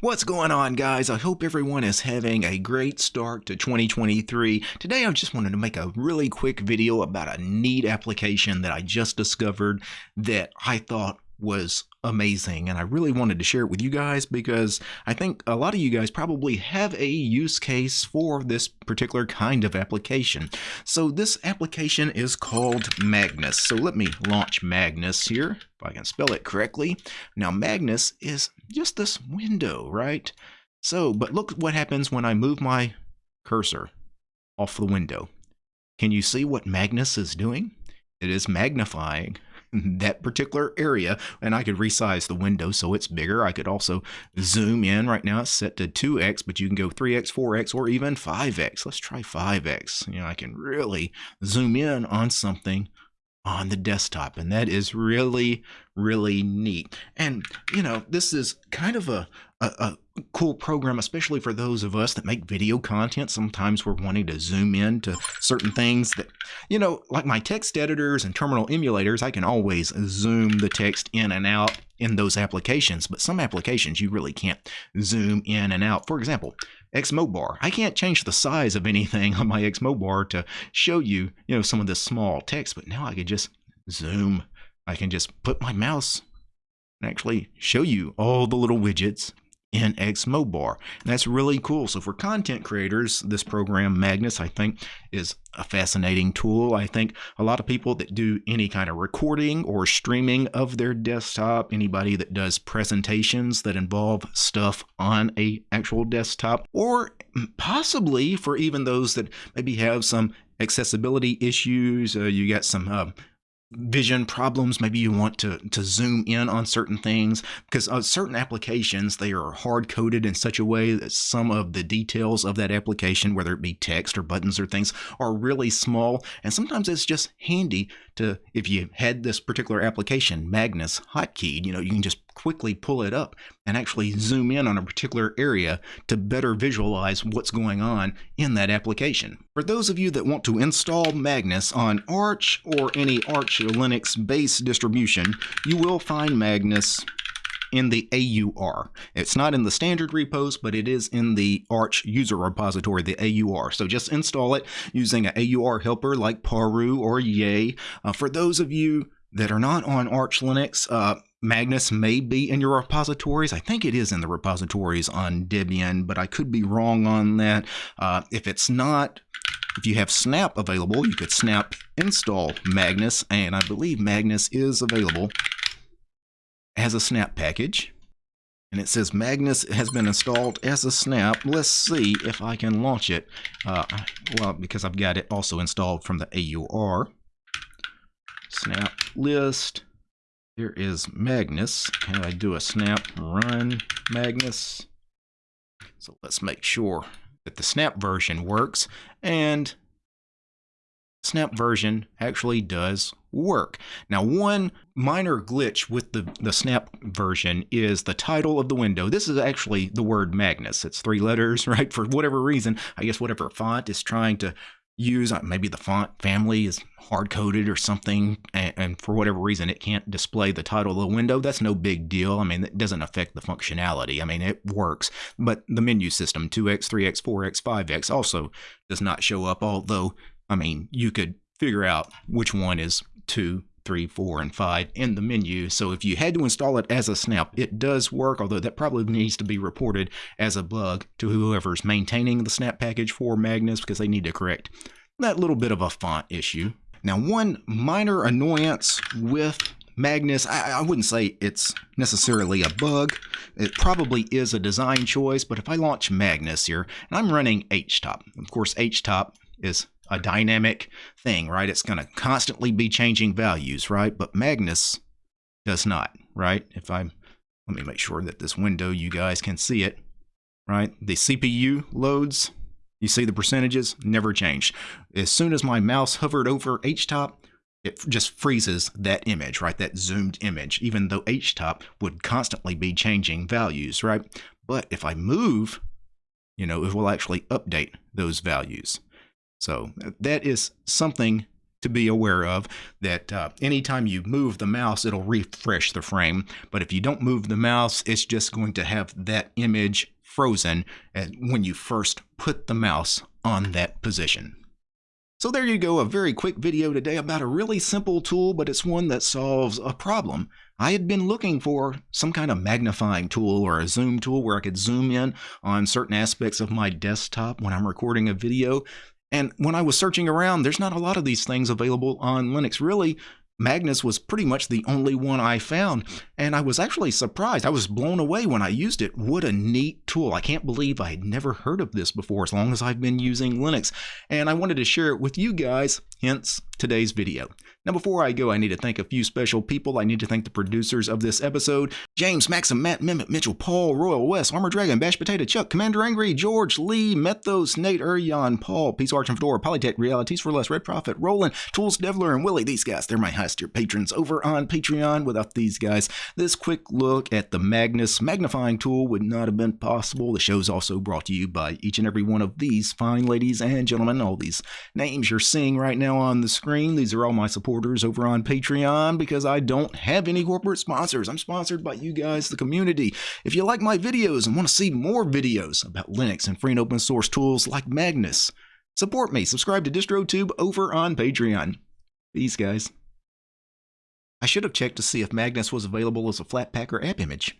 What's going on, guys? I hope everyone is having a great start to 2023. Today, I just wanted to make a really quick video about a neat application that I just discovered that I thought was amazing and I really wanted to share it with you guys because I think a lot of you guys probably have a use case for this particular kind of application. So this application is called Magnus. So let me launch Magnus here if I can spell it correctly. Now Magnus is just this window, right? So, but look what happens when I move my cursor off the window. Can you see what Magnus is doing? It is magnifying that particular area and I could resize the window so it's bigger. I could also zoom in. Right now it's set to 2x, but you can go 3x, 4x, or even 5x. Let's try 5x. You know, I can really zoom in on something on the desktop and that is really really neat and you know this is kind of a, a, a, cool program especially for those of us that make video content sometimes we're wanting to zoom in to certain things that you know like my text editors and terminal emulators i can always zoom the text in and out in those applications but some applications you really can't zoom in and out for example Xmobar. I can't change the size of anything on my Xmobar to show you, you know, some of this small text, but now I can just zoom. I can just put my mouse and actually show you all the little widgets in Xmobar. And that's really cool. So for content creators, this program Magnus, I think, is a fascinating tool. I think a lot of people that do any kind of recording or streaming of their desktop, anybody that does presentations that involve stuff on a actual desktop, or possibly for even those that maybe have some accessibility issues, uh, you got some uh, vision problems. Maybe you want to to zoom in on certain things because uh, certain applications they are hard coded in such a way that some of the details of that application whether it be text or buttons or things are really small. And sometimes it's just handy to if you had this particular application magnus hotkeyed you know you can just quickly pull it up and actually zoom in on a particular area to better visualize what's going on in that application. For those of you that want to install Magnus on Arch or any Arch Linux base distribution, you will find Magnus in the AUR. It's not in the standard repos, but it is in the Arch user repository, the AUR. So just install it using an AUR helper like Paru or Yay. Uh, for those of you that are not on Arch Linux, uh, Magnus may be in your repositories. I think it is in the repositories on Debian, but I could be wrong on that. Uh, if it's not, if you have Snap available, you could Snap install Magnus, and I believe Magnus is available as a Snap package. And it says Magnus has been installed as a snap. Let's see if I can launch it. Uh, well, because I've got it also installed from the AUR. Snap list. Here is Magnus. And I do a snap run Magnus. So let's make sure that the snap version works. And snap version actually does work. Now, one minor glitch with the, the snap version is the title of the window. This is actually the word Magnus. It's three letters, right? For whatever reason, I guess whatever font is trying to use uh, maybe the font family is hard coded or something and, and, for whatever reason it can't display the title of the window that's no big deal. I mean it doesn't affect the functionality. I mean it works but the menu system 2x 3x 4x 5x also does not show up although i mean you could figure out which one is 2 3, 4, and 5 in the menu. So if you had to install it as a snap, it does work, although that probably needs to be reported as a bug to whoever's maintaining the snap package for Magnus because they need to correct that little bit of a font issue. Now, one minor annoyance with Magnus, I, I, wouldn't say it's necessarily a bug. It probably is a design choice, but if I launch Magnus here, and I'm running HTOP, of course, HTOP is a dynamic thing, right? It's going to constantly be changing values, right? But Magnus does not, right? If I let me make sure that this window you guys can see it, right? The CPU loads, you see the percentages never change. As soon as my mouse hovered over HTOP, it just freezes that image, right? That zoomed image, even though HTOP would constantly be changing values, right? But if I move, you know, it will actually update those values. So that is something to be aware of that uh, anytime you move the mouse, it'll refresh the frame. But if you don't move the mouse, it's just going to have that image frozen when you first put the mouse on that position. So there you go, a very quick video today about a really simple tool, but it's one that solves a problem. I had been looking for some kind of magnifying tool or a zoom tool where I could zoom in on certain aspects of my desktop when I'm recording a video. And when I was searching around, there's not a lot of these things available on Linux. Really, Magnus was pretty much the only one I found, and I was actually surprised. I was blown away when I used it. What a neat tool. I can't believe I had never heard of this before as long as I've been using Linux, and I wanted to share it with you guys, hence today's video. Now, before I go, I need to thank a few special people. I need to thank the producers of this episode James, Maxim, Matt, Mehmet, Mitchell, Paul, Royal West, Armor Dragon, Bash Potato, Chuck, Commander Angry, George, Lee, Methos, Nate, Urion, Paul, Peace Arch and Fedora, Polytech, Realities for Less, Red Prophet, Roland, Tools, Devler, and Willie. These guys, they're my highest tier patrons over on Patreon. Without these guys, this quick look at the Magnus magnifying tool would not have been possible. The show's also brought to you by each and every one of these fine ladies and gentlemen. All these names you're seeing right now on the screen, these are all my supporters over on Patreon because I don't have any corporate sponsors. I'm sponsored by you guys, the community. If you like my videos and want to see more videos about Linux and free and open source tools like Magnus, support me. Subscribe to DistroTube over on Patreon. Peace, guys. I should have checked to see if Magnus was available as a Flatpak or app image.